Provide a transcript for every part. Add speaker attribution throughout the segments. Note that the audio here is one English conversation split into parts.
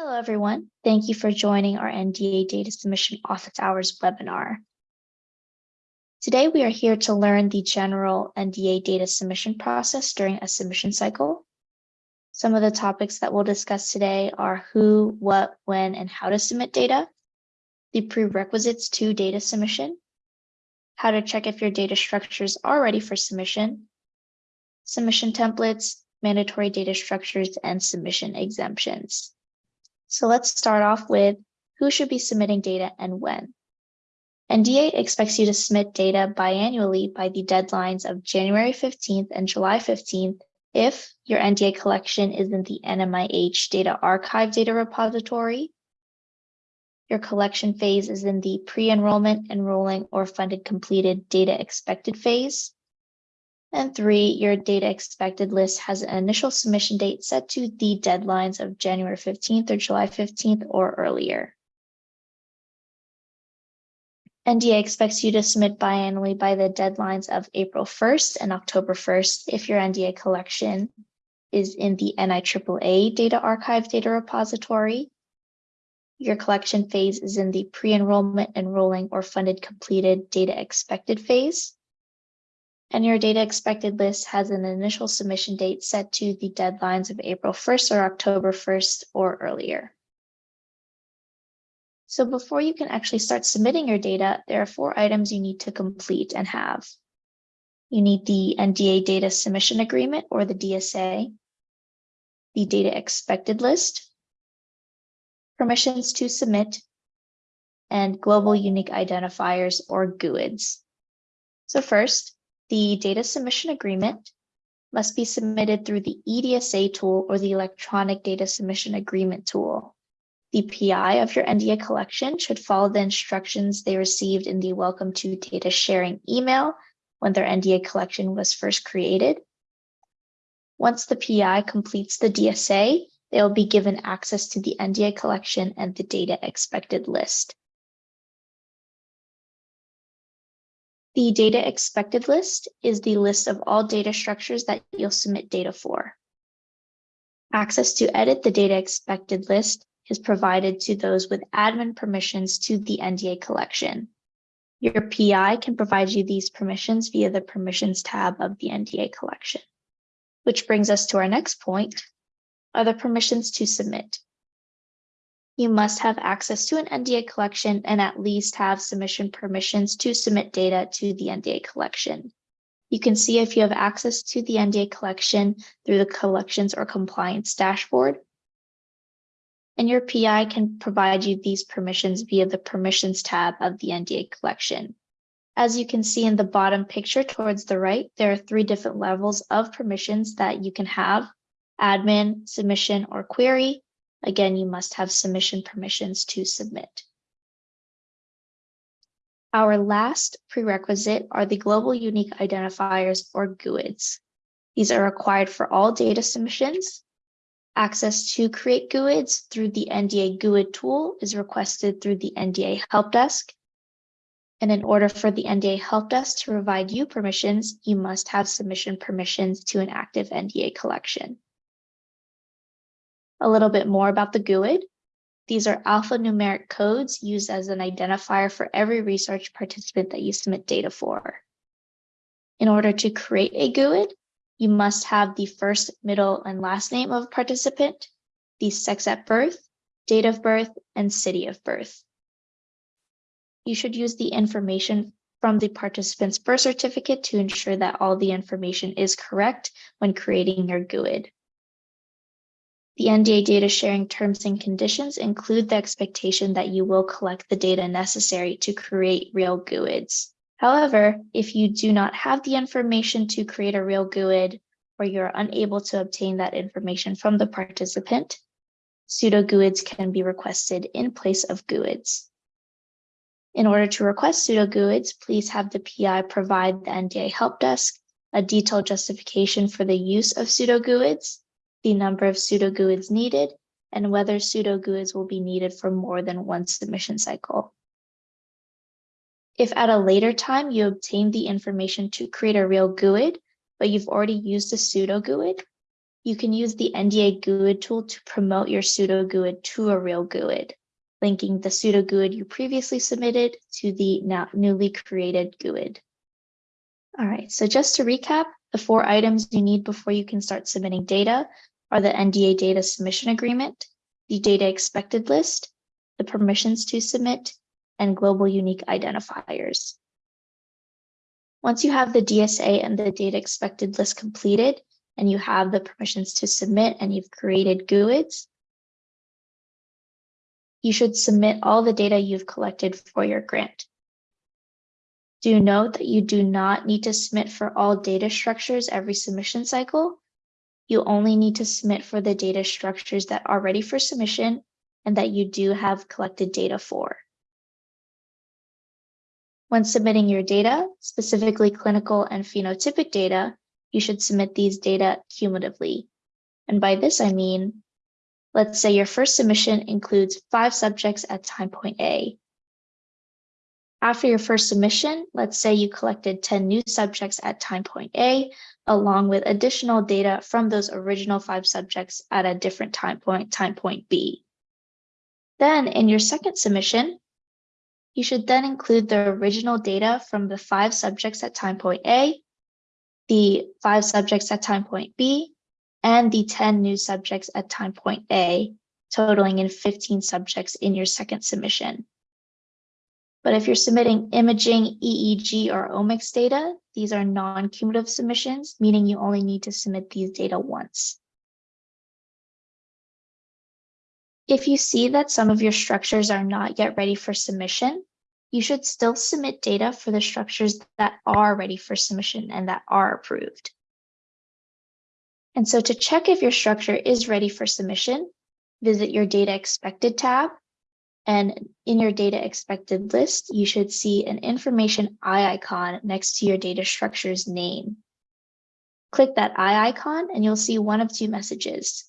Speaker 1: Hello, everyone. Thank you for joining our NDA Data Submission Office Hours webinar. Today, we are here to learn the general NDA data submission process during a submission cycle. Some of the topics that we'll discuss today are who, what, when, and how to submit data, the prerequisites to data submission, how to check if your data structures are ready for submission, submission templates, mandatory data structures, and submission exemptions. So let's start off with who should be submitting data and when. NDA expects you to submit data biannually by the deadlines of January 15th and July 15th if your NDA collection is in the NIMH Data Archive data repository, your collection phase is in the pre-enrollment, enrolling, or funded completed data expected phase, and three, your data expected list has an initial submission date set to the deadlines of January 15th or July 15th or earlier. NDA expects you to submit biannually by the deadlines of April 1st and October 1st if your NDA collection is in the NIAAA Data Archive data repository. Your collection phase is in the pre-enrollment, enrolling, or funded completed data expected phase and your data expected list has an initial submission date set to the deadlines of April 1st or October 1st or earlier. So before you can actually start submitting your data, there are four items you need to complete and have. You need the NDA data submission agreement or the DSA, the data expected list, permissions to submit, and global unique identifiers or GUIDs. So first, the data submission agreement must be submitted through the EDSA tool or the electronic data submission agreement tool. The PI of your NDA collection should follow the instructions they received in the welcome to data sharing email when their NDA collection was first created. Once the PI completes the DSA, they will be given access to the NDA collection and the data expected list. The data expected list is the list of all data structures that you'll submit data for. Access to edit the data expected list is provided to those with admin permissions to the NDA collection. Your PI can provide you these permissions via the permissions tab of the NDA collection. Which brings us to our next point, are the permissions to submit you must have access to an NDA collection and at least have submission permissions to submit data to the NDA collection. You can see if you have access to the NDA collection through the collections or compliance dashboard. And your PI can provide you these permissions via the permissions tab of the NDA collection. As you can see in the bottom picture towards the right, there are three different levels of permissions that you can have, admin, submission, or query, Again, you must have submission permissions to submit. Our last prerequisite are the Global Unique Identifiers or GUIDs. These are required for all data submissions. Access to create GUIDs through the NDA GUID tool is requested through the NDA Help Desk. And in order for the NDA Help Desk to provide you permissions, you must have submission permissions to an active NDA collection a little bit more about the GUID. These are alphanumeric codes used as an identifier for every research participant that you submit data for. In order to create a GUID, you must have the first, middle, and last name of a participant, the sex at birth, date of birth, and city of birth. You should use the information from the participant's birth certificate to ensure that all the information is correct when creating your GUID. The NDA data sharing terms and conditions include the expectation that you will collect the data necessary to create real GUIDs. However, if you do not have the information to create a real GUID or you're unable to obtain that information from the participant, pseudo GUIDs can be requested in place of GUIDs. In order to request pseudo GUIDs, please have the PI provide the NDA help desk a detailed justification for the use of pseudo GUIDs the number of pseudo GUIDs needed, and whether pseudo GUIDs will be needed for more than one submission cycle. If at a later time you obtain the information to create a real GUID, but you've already used a pseudo GUID, you can use the NDA GUID tool to promote your pseudo GUID to a real GUID, linking the pseudo GUID you previously submitted to the now newly created GUID. All right, so just to recap, the four items you need before you can start submitting data are the NDA data submission agreement, the data expected list, the permissions to submit, and global unique identifiers. Once you have the DSA and the data expected list completed, and you have the permissions to submit and you've created GUIDs, you should submit all the data you've collected for your grant. Do note that you do not need to submit for all data structures every submission cycle. You only need to submit for the data structures that are ready for submission and that you do have collected data for. When submitting your data, specifically clinical and phenotypic data, you should submit these data cumulatively. And by this, I mean, let's say your first submission includes five subjects at time point A. After your first submission, let's say you collected 10 new subjects at time point A, along with additional data from those original five subjects at a different time point, time point B. Then in your second submission, you should then include the original data from the five subjects at time point A, the five subjects at time point B, and the 10 new subjects at time point A, totaling in 15 subjects in your second submission. But if you're submitting imaging, EEG, or omics data, these are non-cumulative submissions, meaning you only need to submit these data once. If you see that some of your structures are not yet ready for submission, you should still submit data for the structures that are ready for submission and that are approved. And so to check if your structure is ready for submission, visit your data expected tab. And in your data expected list, you should see an information eye icon next to your data structure's name. Click that eye icon and you'll see one of two messages.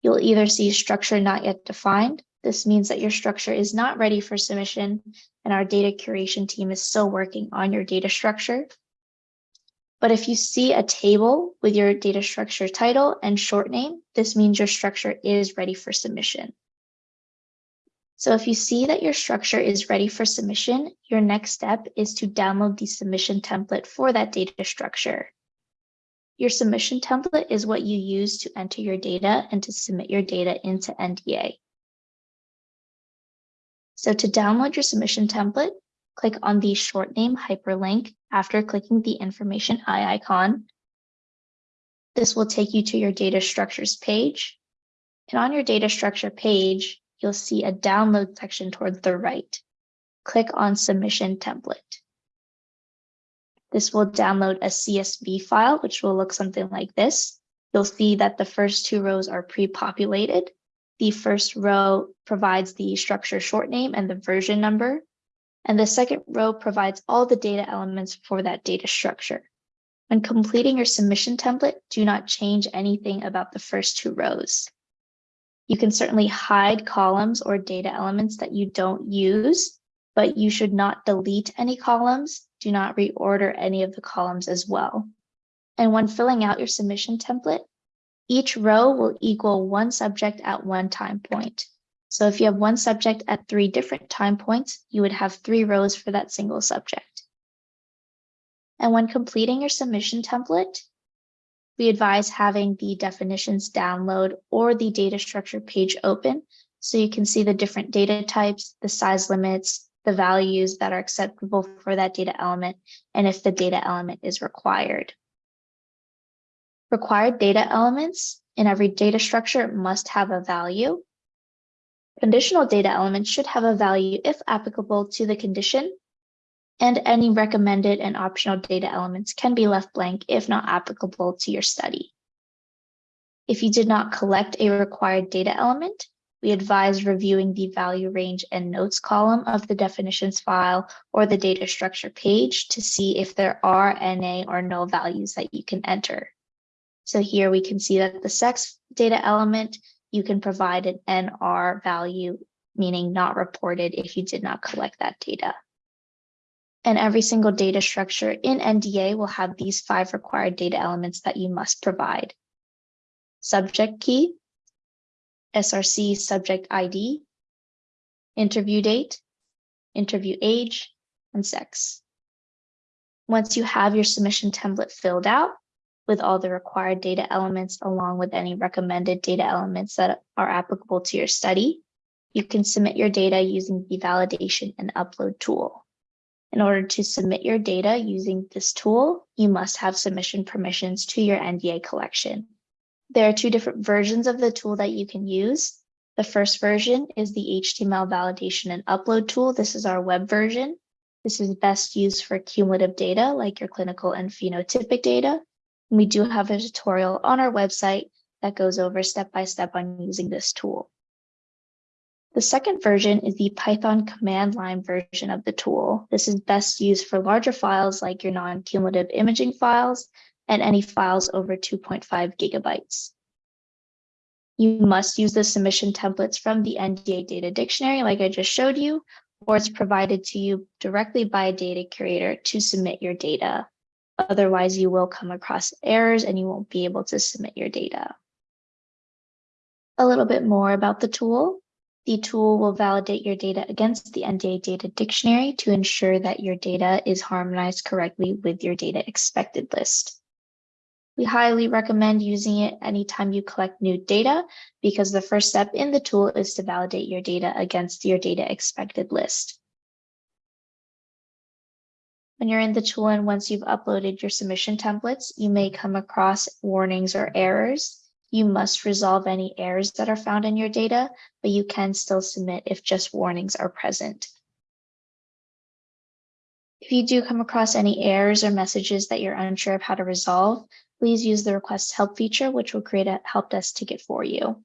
Speaker 1: You'll either see structure not yet defined. This means that your structure is not ready for submission and our data curation team is still working on your data structure. But if you see a table with your data structure title and short name, this means your structure is ready for submission. So if you see that your structure is ready for submission, your next step is to download the submission template for that data structure. Your submission template is what you use to enter your data and to submit your data into NDA. So to download your submission template, click on the short name hyperlink after clicking the information eye icon. This will take you to your data structures page. And on your data structure page, you'll see a download section towards the right. Click on submission template. This will download a CSV file, which will look something like this. You'll see that the first two rows are pre-populated. The first row provides the structure short name and the version number. And the second row provides all the data elements for that data structure. When completing your submission template, do not change anything about the first two rows. You can certainly hide columns or data elements that you don't use, but you should not delete any columns do not reorder any of the columns as well. And when filling out your submission template, each row will equal one subject at one time point. So if you have one subject at three different time points, you would have three rows for that single subject. And when completing your submission template, we advise having the definitions download or the data structure page open so you can see the different data types, the size limits, the values that are acceptable for that data element, and if the data element is required. Required data elements in every data structure must have a value. Conditional data elements should have a value if applicable to the condition, and any recommended and optional data elements can be left blank if not applicable to your study. If you did not collect a required data element, we advise reviewing the value range and notes column of the definitions file or the data structure page to see if there are NA or null values that you can enter. So here we can see that the sex data element, you can provide an NR value, meaning not reported if you did not collect that data. And every single data structure in NDA will have these five required data elements that you must provide. subject key, SRC subject ID, interview date, interview age, and sex. Once you have your submission template filled out with all the required data elements along with any recommended data elements that are applicable to your study, you can submit your data using the validation and upload tool. In order to submit your data using this tool, you must have submission permissions to your NDA collection. There are two different versions of the tool that you can use. The first version is the HTML validation and upload tool. This is our web version. This is best used for cumulative data like your clinical and phenotypic data. And we do have a tutorial on our website that goes over step by step on using this tool. The second version is the Python command line version of the tool. This is best used for larger files like your non-cumulative imaging files and any files over 2.5 gigabytes. You must use the submission templates from the NDA data dictionary like I just showed you, or it's provided to you directly by a data curator to submit your data. Otherwise, you will come across errors and you won't be able to submit your data. A little bit more about the tool. The tool will validate your data against the NDA data dictionary to ensure that your data is harmonized correctly with your data expected list. We highly recommend using it anytime you collect new data because the first step in the tool is to validate your data against your data expected list. When you're in the tool and once you've uploaded your submission templates, you may come across warnings or errors. You must resolve any errors that are found in your data, but you can still submit if just warnings are present. If you do come across any errors or messages that you're unsure of how to resolve, please use the request help feature, which will create a help desk ticket for you.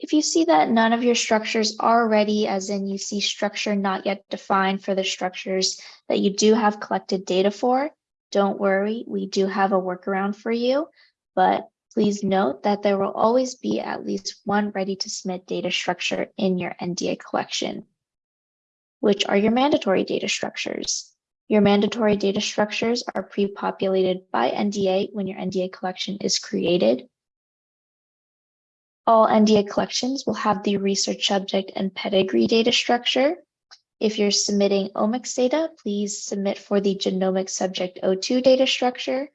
Speaker 1: If you see that none of your structures are ready, as in you see structure not yet defined for the structures that you do have collected data for, don't worry, we do have a workaround for you but please note that there will always be at least one ready to submit data structure in your NDA collection, which are your mandatory data structures. Your mandatory data structures are pre-populated by NDA when your NDA collection is created. All NDA collections will have the research subject and pedigree data structure. If you're submitting omics data, please submit for the genomic subject O2 data structure.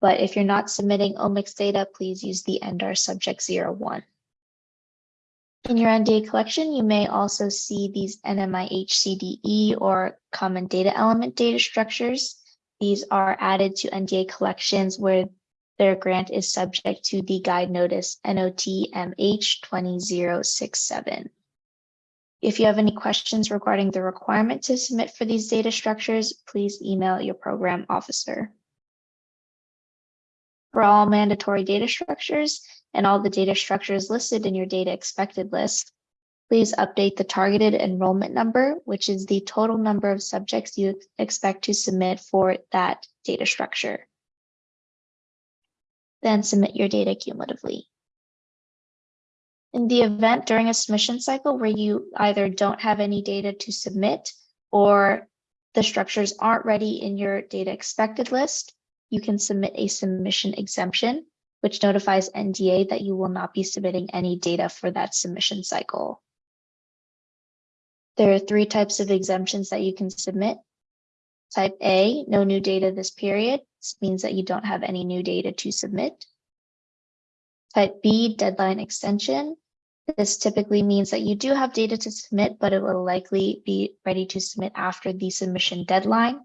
Speaker 1: But if you're not submitting omics data, please use the NDAR subject 01. In your NDA collection, you may also see these NIMH-CDE or common data element data structures. These are added to NDA collections where their grant is subject to the guide notice NOTMH 20067. If you have any questions regarding the requirement to submit for these data structures, please email your program officer for all mandatory data structures and all the data structures listed in your data expected list, please update the targeted enrollment number, which is the total number of subjects you expect to submit for that data structure. Then submit your data cumulatively. In the event during a submission cycle where you either don't have any data to submit or the structures aren't ready in your data expected list, you can submit a submission exemption, which notifies NDA that you will not be submitting any data for that submission cycle. There are three types of exemptions that you can submit. Type A, no new data this period. This means that you don't have any new data to submit. Type B, deadline extension. This typically means that you do have data to submit, but it will likely be ready to submit after the submission deadline.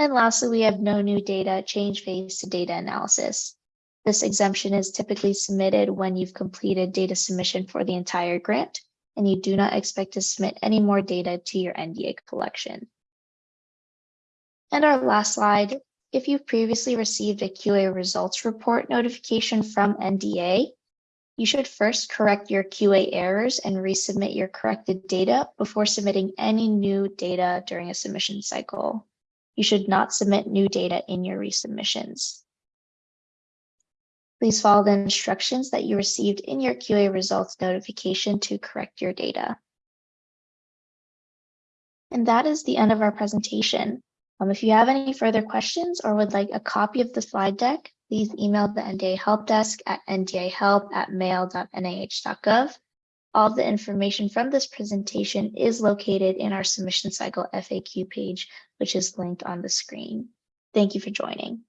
Speaker 1: And lastly, we have no new data change phase to data analysis. This exemption is typically submitted when you've completed data submission for the entire grant, and you do not expect to submit any more data to your NDA collection. And our last slide, if you've previously received a QA results report notification from NDA, you should first correct your QA errors and resubmit your corrected data before submitting any new data during a submission cycle you should not submit new data in your resubmissions. Please follow the instructions that you received in your QA results notification to correct your data. And that is the end of our presentation. Um, if you have any further questions or would like a copy of the slide deck, please email the NDA Help Desk at ndahelp@mail.nih.gov. All the information from this presentation is located in our submission cycle FAQ page, which is linked on the screen. Thank you for joining.